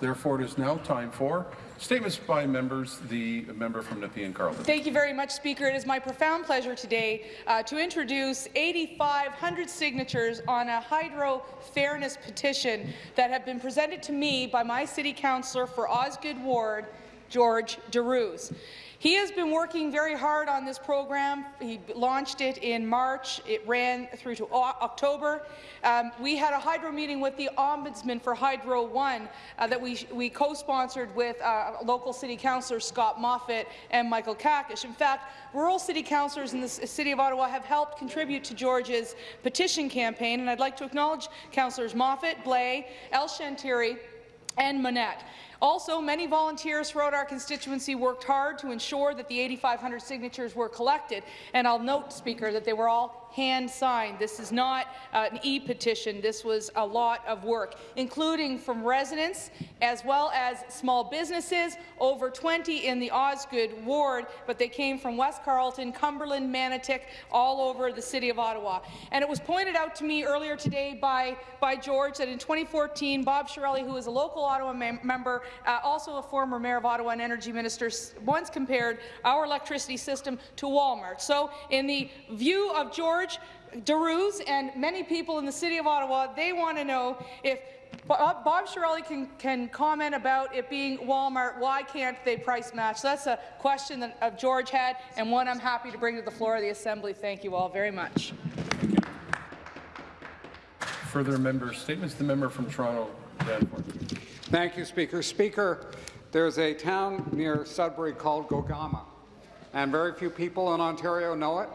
Therefore, it is now time for statements by members. The member from Nepean Carleton. Thank you very much, Speaker. It is my profound pleasure today uh, to introduce 8,500 signatures on a hydro fairness petition that have been presented to me by my city councillor for Osgoode Ward, George Darouze. He has been working very hard on this program. He launched it in March. It ran through to October. Um, we had a hydro meeting with the Ombudsman for Hydro One uh, that we, we co-sponsored with uh, local city councillors Scott Moffatt and Michael Qaqish. In fact, rural city councillors in the city of Ottawa have helped contribute to George's petition campaign, and I'd like to acknowledge councillors Moffatt, Blais, El Shantiri, and Monette. Also, many volunteers throughout our constituency worked hard to ensure that the 8,500 signatures were collected. And I'll note, Speaker, that they were all hand-signed. This is not uh, an e-petition. This was a lot of work, including from residents as well as small businesses, over 20 in the Osgoode ward, but they came from West Carleton, Cumberland, Manotick, all over the City of Ottawa. And it was pointed out to me earlier today by, by George that in 2014, Bob Chiarelli, who is a local Ottawa mem member, uh, also a former mayor of Ottawa and energy minister, once compared our electricity system to Walmart. So in the view of George Darouze and many people in the City of Ottawa, they want to know if Bob, Bob Chiarelli can, can, comment about it being Walmart. Why can't they price match? So that's a question that uh, George had, and one I'm happy to bring to the floor of the Assembly. Thank you all very much. Further member statements. The member from Toronto, Danforth. Thank you, Speaker. Speaker, there's a town near Sudbury called Gogama, and very few people in Ontario know it.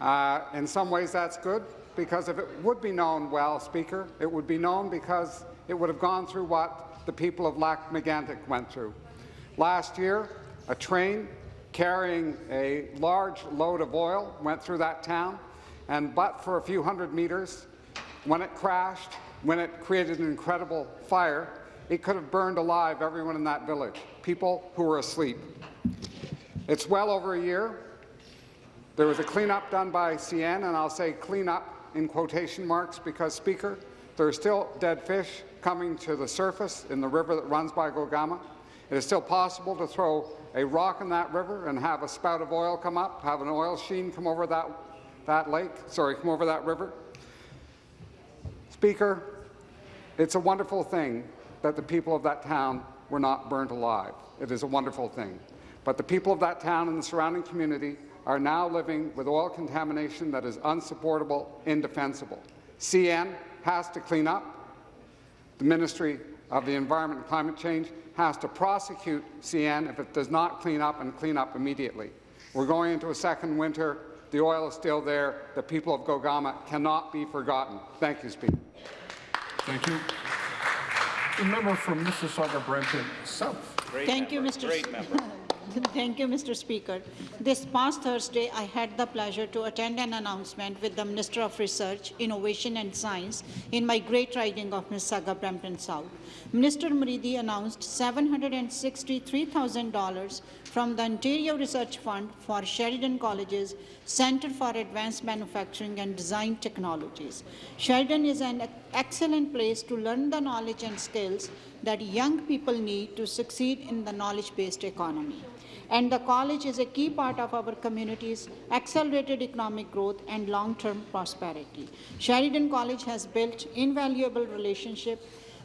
Uh, in some ways, that's good, because if it would be known well, Speaker, it would be known because it would have gone through what the people of Lac-Megantic went through. Last year, a train carrying a large load of oil went through that town, and but for a few hundred meters, when it crashed, when it created an incredible fire, it could have burned alive everyone in that village, people who were asleep. It's well over a year. There was a cleanup done by CN, and I'll say cleanup in quotation marks because, Speaker, there are still dead fish coming to the surface in the river that runs by Gogama. It is still possible to throw a rock in that river and have a spout of oil come up, have an oil sheen come over that, that lake, sorry, come over that river. Speaker, it's a wonderful thing that the people of that town were not burnt alive. It is a wonderful thing. But the people of that town and the surrounding community are now living with oil contamination that is unsupportable, indefensible. CN has to clean up. The Ministry of the Environment and Climate Change has to prosecute CN if it does not clean up and clean up immediately. We're going into a second winter. The oil is still there. The people of Gogama cannot be forgotten. Thank you, Speaker. Thank you. The member from Mississauga Brampton South. Great Thank member. you, Mr. Great member. Thank you, Mr. Speaker. This past Thursday, I had the pleasure to attend an announcement with the Minister of Research, Innovation and Science in my great riding of Mississauga Brampton South. Minister Moridi announced $763,000 from the Ontario Research Fund for Sheridan College's Centre for Advanced Manufacturing and Design Technologies. Sheridan is an excellent place to learn the knowledge and skills that young people need to succeed in the knowledge-based economy and the college is a key part of our community's accelerated economic growth and long-term prosperity. Sheridan College has built invaluable relationships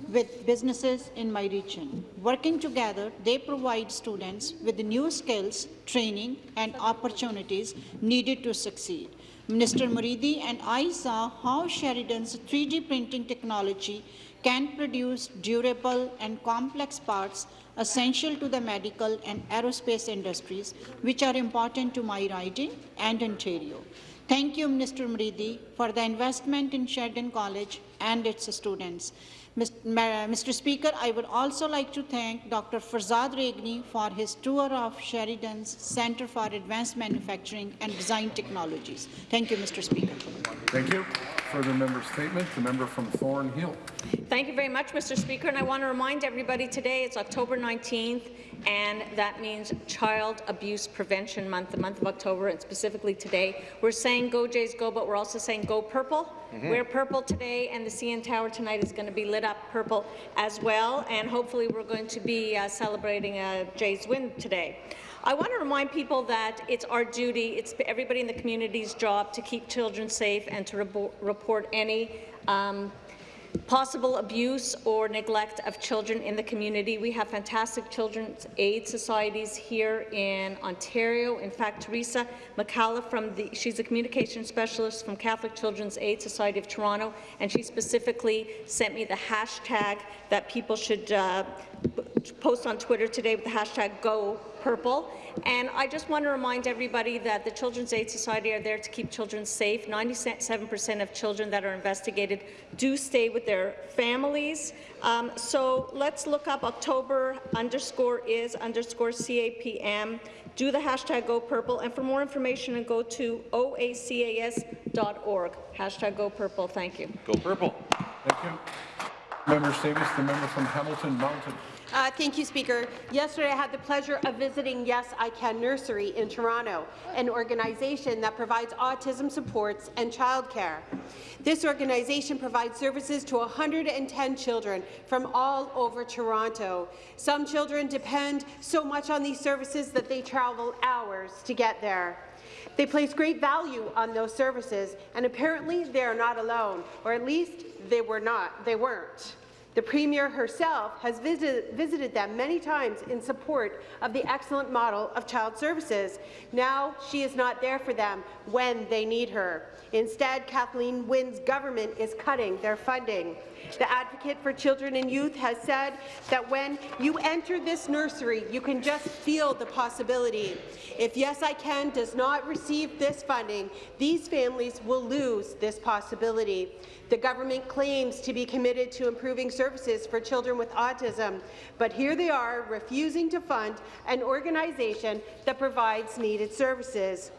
with businesses in my region. Working together, they provide students with the new skills, training, and opportunities needed to succeed. Minister Moridi and I saw how Sheridan's 3D printing technology can produce durable and complex parts essential to the medical and aerospace industries, which are important to my riding and Ontario. Thank you, Mr. Moridi, for the investment in Sheridan College and its students. Mr. Speaker, I would also like to thank Dr. Farzad Rayegani for his tour of Sheridan's Centre for Advanced Manufacturing and Design Technologies. Thank you, Mr. Speaker. Thank you. Further member statement, the member from Thornhill. Thank you very much, Mr. Speaker, and I want to remind everybody today it's October 19th, and that means Child Abuse Prevention Month, the month of October, and specifically today. We're saying Go Jays Go, but we're also saying Go Purple. Wear purple today, and the CN Tower tonight is going to be lit up purple as well, and hopefully we're going to be uh, celebrating a Jays win today. I want to remind people that it's our duty, it's everybody in the community's job to keep children safe and to rebo- report any um, possible abuse or neglect of children in the community. We have fantastic children's aid societies here in Ontario. In fact, Teresa McCalla from the she's a communication specialist from Catholic Children's Aid Society of Toronto, and she specifically sent me the hashtag that people should uh, post on Twitter today with the hashtag Go Purple. And I just want to remind everybody that the Children's Aid Society are there to keep children safe. 97% of children that are investigated do stay with their families. Um, so let's look up October underscore is underscore CAPM. Do the hashtag Go Purple, and for more information, go to oacas.org. Hashtag Go Purple. Thank you. Go purple. Thank you. Member Davis, the member from Hamilton Mountain. Uh, thank you, Speaker. Yesterday, I had the pleasure of visiting Yes I Can Nursery in Toronto, an organization that provides autism supports and childcare. This organization provides services to 110 children from all over Toronto. Some children depend so much on these services that they travel hours to get there. They place great value on those services, and apparently they are not alone, or at least they were not. They weren't. The Premier herself has visited, visited them many times in support of the excellent model of child services. Now she is not there for them when they need her. Instead, Kathleen Wynne's government is cutting their funding. The Advocate for Children and Youth has said that when you enter this nursery, you can just feel the possibility. If Yes I Can does not receive this funding, these families will lose this possibility. The government claims to be committed to improving services for children with autism, but here they are refusing to fund an organization that provides needed services.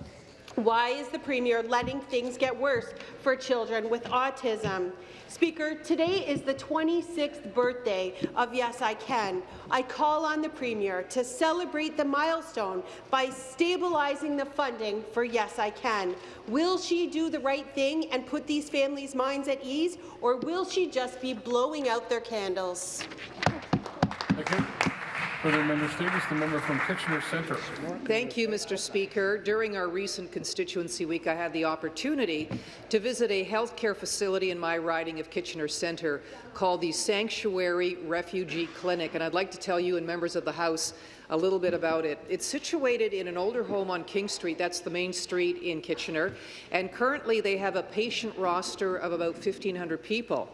Why is the Premier letting things get worse for children with autism? Speaker, today is the 26th birthday of Yes I Can. I call on the Premier to celebrate the milestone by stabilizing the funding for Yes I Can. Will she do the right thing and put these families' minds at ease, or will she just be blowing out their candles? You. Further member statements, the member from Kitchener Centre. Thank you, Mr. Speaker. During our recent constituency week, I had the opportunity to visit a healthcare facility in my riding of Kitchener Centre called the Sanctuary Refugee Clinic, and I'd like to tell you and members of the House a little bit about it. It's situated in an older home on King Street, that's the main street in Kitchener, and currently they have a patient roster of about 1,500 people.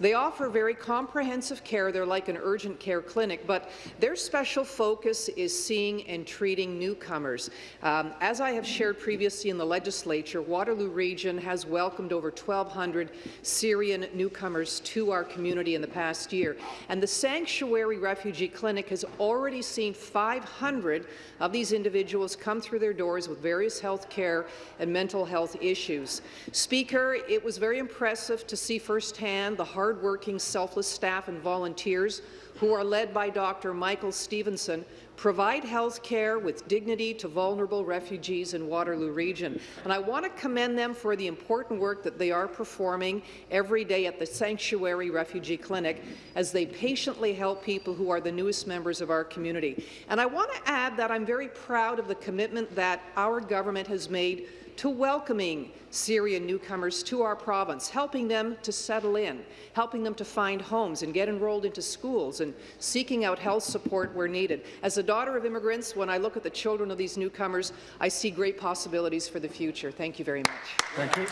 They offer very comprehensive care. They're like an urgent care clinic, but their special focus is seeing and treating newcomers. Um, as I have shared previously in the legislature, Waterloo Region has welcomed over 1,200 Syrian newcomers to our community in the past year, and the Sanctuary Refugee Clinic has already seen 500 of these individuals come through their doors with various health care and mental health issues. Speaker, it was very impressive to see firsthand the hardworking, selfless staff and volunteers who are led by Dr. Michael Stevenson, provide health care with dignity to vulnerable refugees in Waterloo Region. And I want to commend them for the important work that they are performing every day at the Sanctuary Refugee Clinic as they patiently help people who are the newest members of our community. And I want to add that I'm very proud of the commitment that our government has made to welcoming Syrian newcomers to our province, helping them to settle in, helping them to find homes and get enrolled into schools and seeking out health support where needed. As a daughter of immigrants, when I look at the children of these newcomers, I see great possibilities for the future. Thank you very much. Thank you.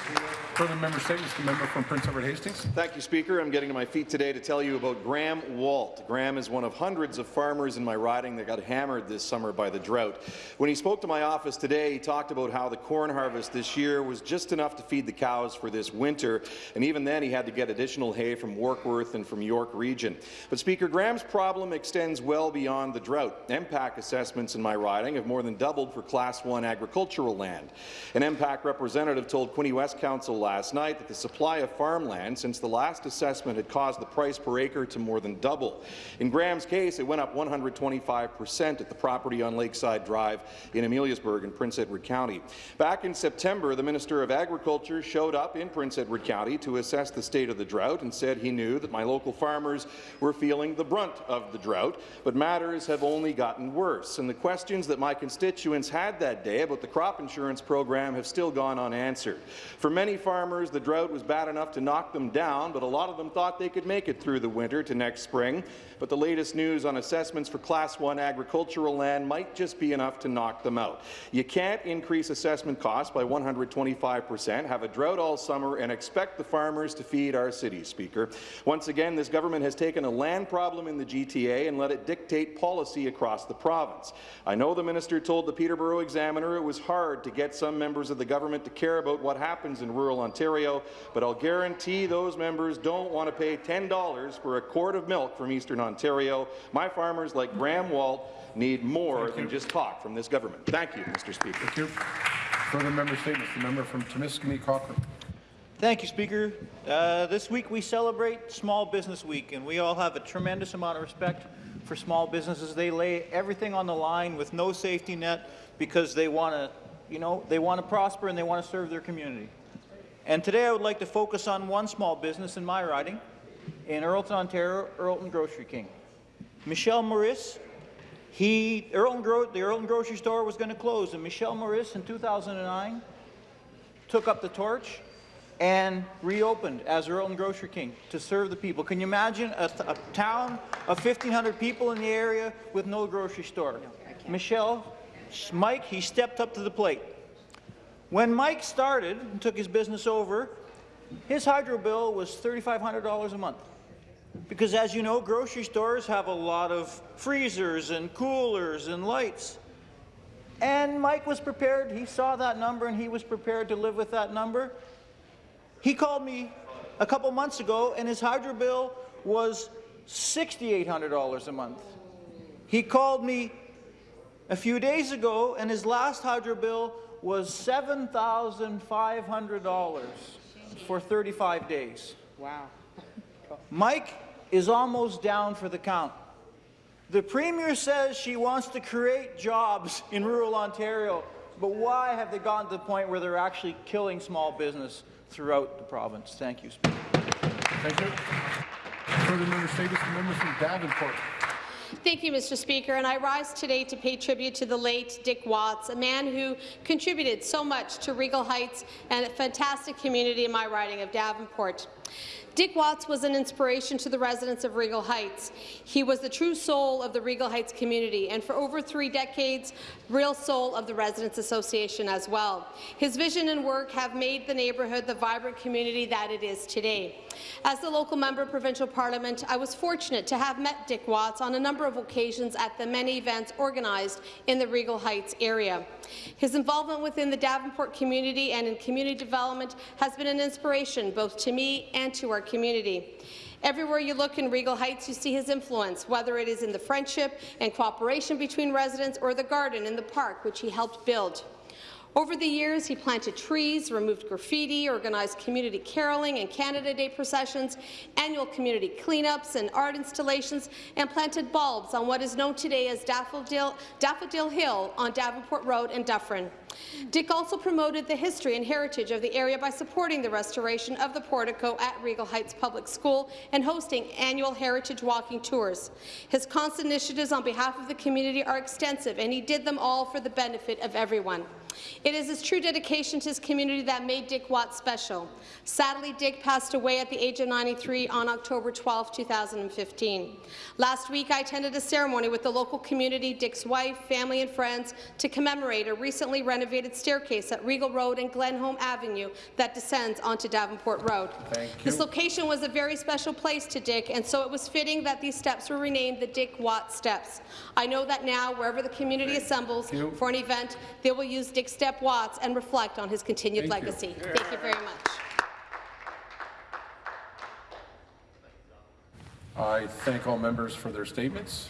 Further member statements, the member from Prince Edward Hastings. Thank you, Speaker. I'm getting to my feet today to tell you about Graham Walt. Graham is one of hundreds of farmers in my riding that got hammered this summer by the drought. When he spoke to my office today, he talked about how the corn harvest harvest this year was just enough to feed the cows for this winter, and even then he had to get additional hay from Warkworth and from York Region. But Speaker Graham's problem extends well beyond the drought. MPAC assessments in my riding have more than doubled for Class 1 agricultural land. An MPAC representative told Quinte West Council last night that the supply of farmland since the last assessment had caused the price per acre to more than double. In Graham's case, it went up 125 percent at the property on Lakeside Drive in Ameliasburg in Prince Edward County. Back in September, the Minister of Agriculture showed up in Prince Edward County to assess the state of the drought and said he knew that my local farmers were feeling the brunt of the drought, but matters have only gotten worse. And the questions that my constituents had that day about the crop insurance program have still gone unanswered. For many farmers, the drought was bad enough to knock them down, but a lot of them thought they could make it through the winter to next spring. But the latest news on assessments for Class 1 agricultural land might just be enough to knock them out. You can't increase assessment costs by 125 percent, have a drought all summer, and expect the farmers to feed our cities, Speaker. Once again, this government has taken a land problem in the GTA and let it dictate policy across the province. I know the minister told the Peterborough Examiner it was hard to get some members of the government to care about what happens in rural Ontario, but I'll guarantee those members don't want to pay $10 for a quart of milk from Eastern Ontario. My farmers, like Graham Walt, need more than just talk from this government. Thank you, Mr. Speaker. Thank you. Further member statements. The member from Timiskaming Cochrane. Thank you, Speaker. Uh, this week we celebrate Small Business Week, and we all have a tremendous amount of respect for small businesses. They lay everything on the line with no safety net because they want to, you know, they want to prosper and they want to serve their community. And today I would like to focus on one small business in my riding, in Earlton, Ontario, Earlton Grocery King. Michelle Maurice, he, Earlton Gro the Earlton Grocery Store was going to close, and Michelle Maurice in 2009 took up the torch and reopened as Earlton Grocery King to serve the people. Can you imagine a, a town of 1,500 people in the area with no grocery store? Michelle, Mike, he stepped up to the plate. When Mike started and took his business over, his hydro bill was $3,500 a month. Because as you know, grocery stores have a lot of freezers and coolers and lights. And Mike was prepared, he saw that number and he was prepared to live with that number. He called me a couple months ago and his hydro bill was $6,800 a month. He called me a few days ago and his last hydro bill was $7,500 for 35 days. Wow. Mike is almost down for the count. The Premier says she wants to create jobs in rural Ontario, but why have they gotten to the point where they're actually killing small business throughout the province? Thank you, Speaker. Thank you. Further member statements. The member from Davenport. Thank you, Mr. Speaker. And I rise today to pay tribute to the late Dick Watts, a man who contributed so much to Regal Heights and a fantastic community in my riding of Davenport. Dick Watts was an inspiration to the residents of Regal Heights. He was the true soul of the Regal Heights community, and for over three decades, real soul of the Residents Association as well. His vision and work have made the neighbourhood the vibrant community that it is today. As the local member of provincial parliament, I was fortunate to have met Dick Watts on a number of occasions at the many events organized in the Regal Heights area. His involvement within the Davenport community and in community development has been an inspiration both to me and to our community. Everywhere you look in Regal Heights, you see his influence, whether it is in the friendship and cooperation between residents or the garden in the park, which he helped build. Over the years, he planted trees, removed graffiti, organized community caroling and Canada Day processions, annual community cleanups and art installations, and planted bulbs on what is known today as Daffodil, Daffodil Hill on Davenport Road in Dufferin. Dick also promoted the history and heritage of the area by supporting the restoration of the portico at Regal Heights Public School and hosting annual heritage walking tours. His constant initiatives on behalf of the community are extensive, and he did them all for the benefit of everyone. It is his true dedication to his community that made Dick Watt special. Sadly, Dick passed away at the age of 93 on October 12, 2015. Last week, I attended a ceremony with the local community, Dick's wife, family and friends to commemorate a recently renovated staircase at Regal Road and Glenholm Avenue that descends onto Davenport Road. Thank. This location was a very special place to Dick, and so it was fitting that these steps were renamed the Dick Watt Steps. I know that now, wherever the community assembles you. for an event, they will use Dick Steps Shep Watts and reflect on his continued Thank you. legacy. Thank you very much. I thank all members for their statements.